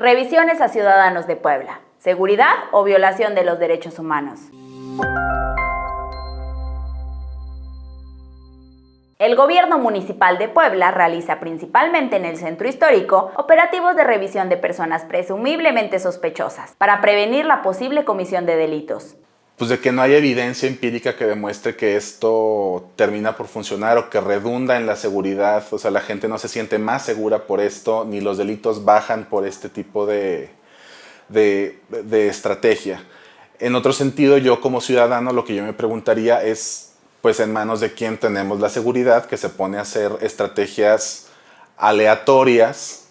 Revisiones a ciudadanos de Puebla. ¿Seguridad o violación de los derechos humanos? El gobierno municipal de Puebla realiza principalmente en el centro histórico operativos de revisión de personas presumiblemente sospechosas para prevenir la posible comisión de delitos. Pues de que no hay evidencia empírica que demuestre que esto termina por funcionar o que redunda en la seguridad, o sea, la gente no se siente más segura por esto, ni los delitos bajan por este tipo de, de, de estrategia. En otro sentido, yo como ciudadano lo que yo me preguntaría es pues en manos de quién tenemos la seguridad que se pone a hacer estrategias aleatorias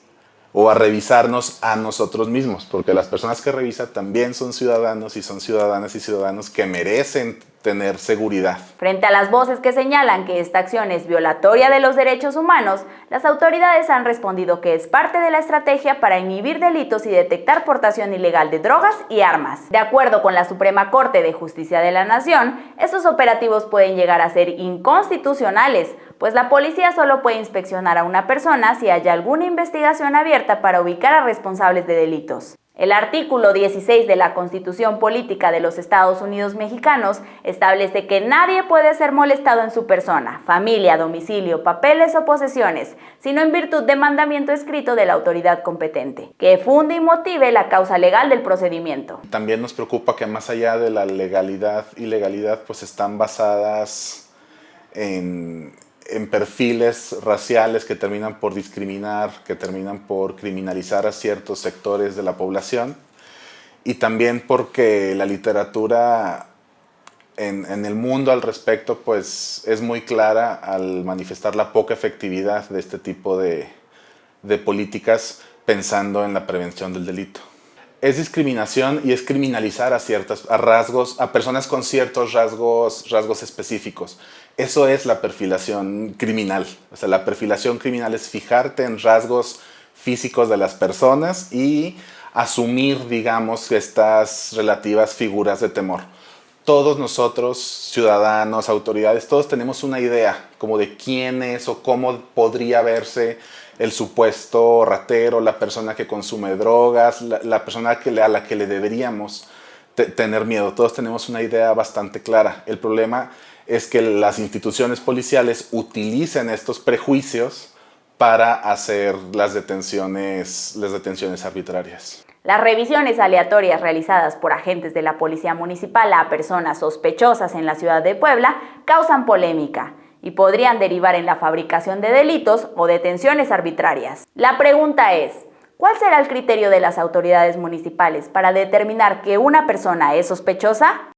o a revisarnos a nosotros mismos, porque las personas que revisan también son ciudadanos y son ciudadanas y ciudadanos que merecen tener seguridad. Frente a las voces que señalan que esta acción es violatoria de los derechos humanos, las autoridades han respondido que es parte de la estrategia para inhibir delitos y detectar portación ilegal de drogas y armas. De acuerdo con la Suprema Corte de Justicia de la Nación, estos operativos pueden llegar a ser inconstitucionales, pues la policía solo puede inspeccionar a una persona si haya alguna investigación abierta para ubicar a responsables de delitos. El artículo 16 de la Constitución Política de los Estados Unidos Mexicanos establece que nadie puede ser molestado en su persona, familia, domicilio, papeles o posesiones, sino en virtud de mandamiento escrito de la autoridad competente, que funde y motive la causa legal del procedimiento. También nos preocupa que más allá de la legalidad y legalidad, pues están basadas en en perfiles raciales que terminan por discriminar, que terminan por criminalizar a ciertos sectores de la población. Y también porque la literatura en, el mundo al respecto pues es muy clara al manifestar la poca efectividad de este tipo de, de políticas pensando en la prevención del delito es discriminación y es criminalizar a ciertas a rasgos, a personas con ciertos rasgos, rasgos específicos. Eso es la perfilación criminal. O sea, la perfilación criminal es fijarte en rasgos físicos de las personas y asumir, digamos, estas relativas figuras de temor. Todos nosotros, ciudadanos, autoridades, todos tenemos una idea como de quién es o cómo podría verse el supuesto ratero, la persona que consume drogas, la, persona que, a la que le deberíamos tener miedo. Todos tenemos una idea bastante clara. El problema es que las instituciones policiales utilicen estos prejuicios para hacer las detenciones, las detenciones arbitrarias. Las revisiones aleatorias realizadas por agentes de la Policía Municipal a personas sospechosas en la ciudad de Puebla causan polémica y podrían derivar en la fabricación de delitos o detenciones arbitrarias. La pregunta es, ¿cuál será el criterio de las autoridades municipales para determinar que una persona es sospechosa?